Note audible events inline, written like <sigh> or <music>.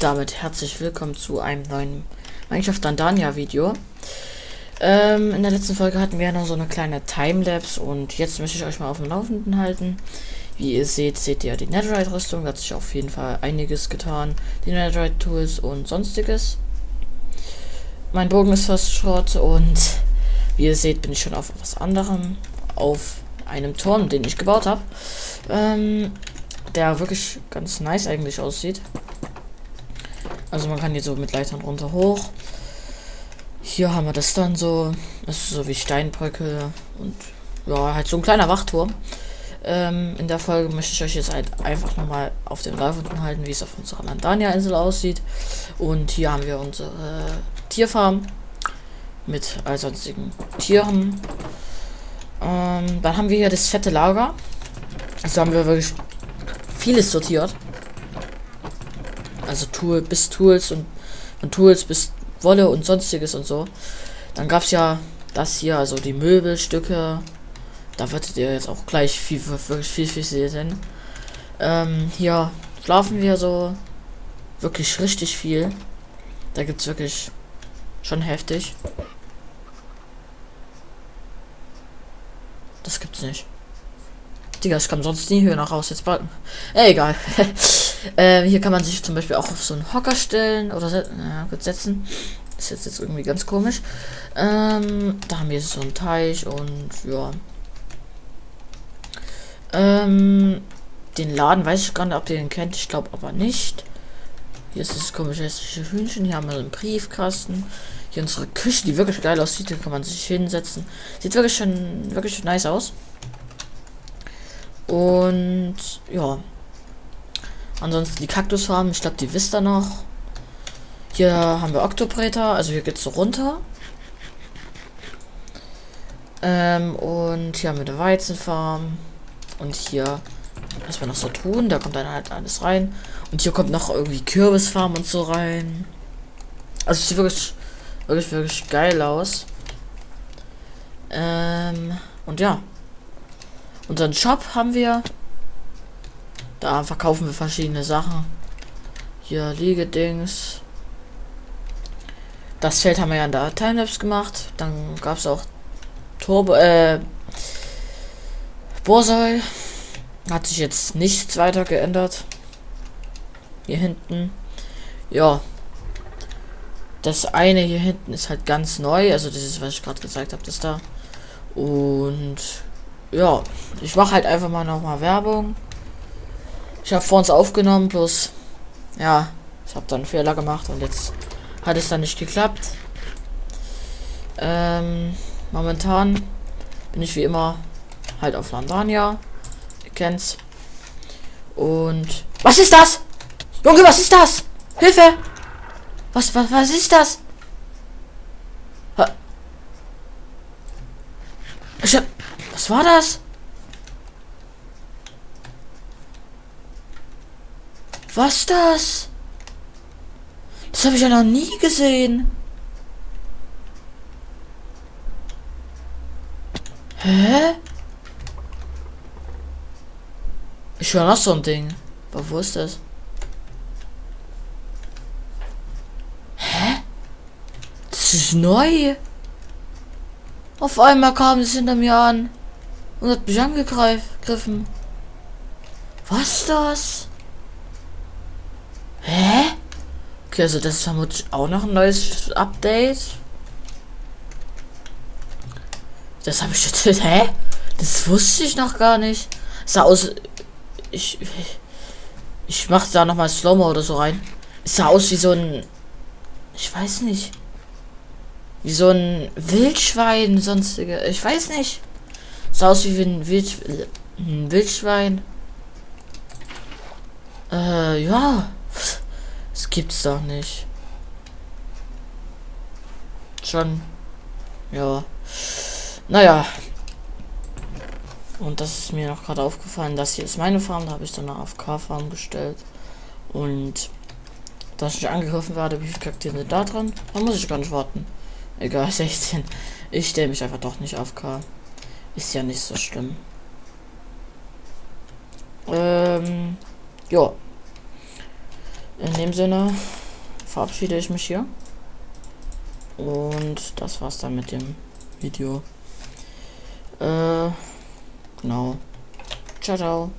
Damit herzlich willkommen zu einem neuen Minecraft Dandania Video. Ähm, in der letzten Folge hatten wir noch so eine kleine Timelapse und jetzt möchte ich euch mal auf dem Laufenden halten. Wie ihr seht, seht ihr die Netherite Rüstung, da hat sich auf jeden Fall einiges getan. Die Netherite Tools und sonstiges. Mein Bogen ist fast Schrott und wie ihr seht, bin ich schon auf was anderem. Auf einem Turm, den ich gebaut habe. Ähm, der wirklich ganz nice eigentlich aussieht. Also man kann hier so mit Leitern runter hoch. Hier haben wir das dann so. Das ist so wie Steinbrücke und ja, halt so ein kleiner Wachturm. Ähm, in der Folge möchte ich euch jetzt halt einfach nochmal auf dem Laufenden halten, wie es auf unserer Landania-Insel aussieht. Und hier haben wir unsere Tierfarm mit all sonstigen Tieren. Ähm, dann haben wir hier das fette Lager. Also haben wir wirklich vieles sortiert. Also Tool bis Tools und von Tools bis Wolle und sonstiges und so. Dann gab es ja das hier, also die Möbelstücke. Da werdet ihr jetzt auch gleich viel, wirklich viel, viel sehen. Ähm, hier schlafen wir so wirklich richtig viel. Da gibt es wirklich schon heftig. Das gibt's nicht. Digga, es kam sonst nie höher nach raus. Jetzt bald. Egal. <laughs> ähm, hier kann man sich zum Beispiel auch auf so einen Hocker stellen oder ja, gut setzen. Ist jetzt irgendwie ganz komisch. Ähm, da haben wir so einen Teich und ja. Ähm, den Laden weiß ich gar nicht, ob ihr den kennt. Ich glaube aber nicht. Hier ist das komische hässliche Hühnchen. Hier haben wir einen Briefkasten. Hier unsere Küche, die wirklich geil aussieht. Hier kann man sich hinsetzen. Sieht wirklich schon wirklich nice aus. Und ja. Ansonsten die Kaktusfarben, ich glaube, die wisst ihr noch. Hier haben wir Octopreter, also hier geht's so runter. Ähm, und hier haben wir eine Weizenfarm. Und hier, was wir noch so tun, da kommt dann halt alles rein. Und hier kommt noch irgendwie Kürbisfarm und so rein. Also sieht wirklich, wirklich, wirklich geil aus. Ähm, und ja. Unseren Shop haben wir. Da verkaufen wir verschiedene Sachen. Hier Liegedings. Das Feld haben wir ja in der Timelapse gemacht. Dann gab es auch Turbo, äh, Borsoi. Hat sich jetzt nichts weiter geändert. Hier hinten. Ja. Das eine hier hinten ist halt ganz neu. Also das ist, was ich gerade gesagt habe, das da. Und ja, ich mache halt einfach mal noch mal Werbung. Ich habe vor uns aufgenommen, bloß ja, ich habe dann Fehler gemacht und jetzt hat es dann nicht geklappt. Ähm, momentan bin ich wie immer halt auf Landania. Ihr kennt's. Und was ist das? Junge, was ist das? Hilfe! Was was was ist das? Ich hab was war das? Was das? Das habe ich ja noch nie gesehen. Hä? Ich höre noch so ein Ding. Aber wo ist das? Hä? Das ist neu. Auf einmal kam es hinter mir an und hat mich angegriffen. Was das? Hä? Okay, also das ist vermutlich auch noch ein neues Update. Das habe ich jetzt. Hä? Das wusste ich noch gar nicht. Sah aus. Ich. Ich mache da noch mal Slow-Mo oder so rein. Es sah aus wie so ein. Ich weiß nicht. Wie so ein Wildschwein, sonstige. Ich weiß nicht. Sah aus wie ein, Wild, ein Wildschwein. Äh, ja. Das gibt's doch nicht. Schon. Ja. Naja. Und das ist mir noch gerade aufgefallen. Das hier ist meine Farm. Da habe ich dann eine AFK-Farm gestellt. Und dass ich angegriffen werde, wie viele Charaktere da dran? Da muss ich gar nicht warten. Egal, <laughs> 16. Ich stelle mich einfach doch nicht auf K. Ist ja nicht so schlimm. Ähm, ja. In dem Sinne verabschiede ich mich hier. Und das war's dann mit dem Video. Äh, genau. Ciao, ciao.